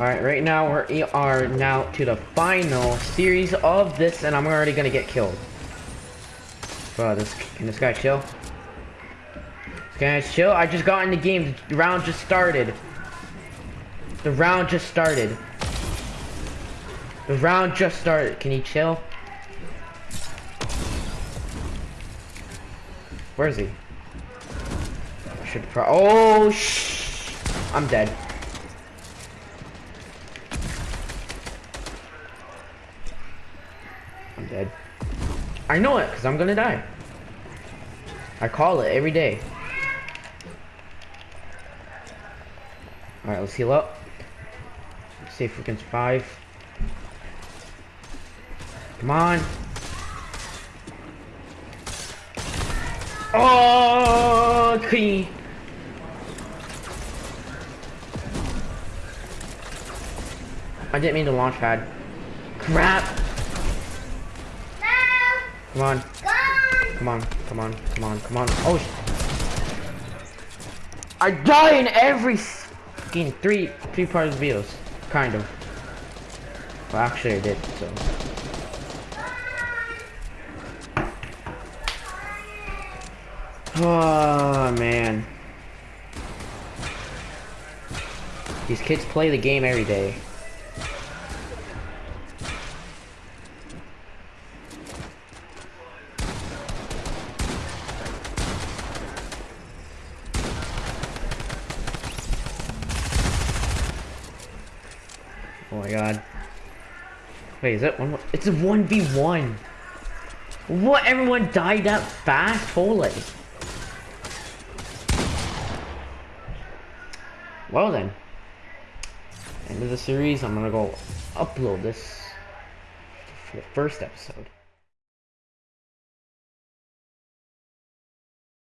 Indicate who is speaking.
Speaker 1: Alright, right now we are now to the final series of this, and I'm already gonna get killed. Bro, this can this guy chill? Can I chill? I just got in the game. The round just started. The round just started. The round just started. Can he chill? Where is he? I should pro- Oh, shh! I'm dead. Dead. I know it, because I'm gonna die. I call it every day. Alright, let's heal up. See if we can survive. Come on. Oh. I didn't mean to launch pad. Crap. Come on. Come on, come on, come on, come on. Oh, I die in every fucking three, three parts videos. Kind of. Well, actually I did, so. Oh, man. These kids play the game every day. Oh my god. Wait, is that one? It's a 1v1. What? Everyone died that fast? Holy. Well then. End of the series. I'm gonna go upload this for the first episode.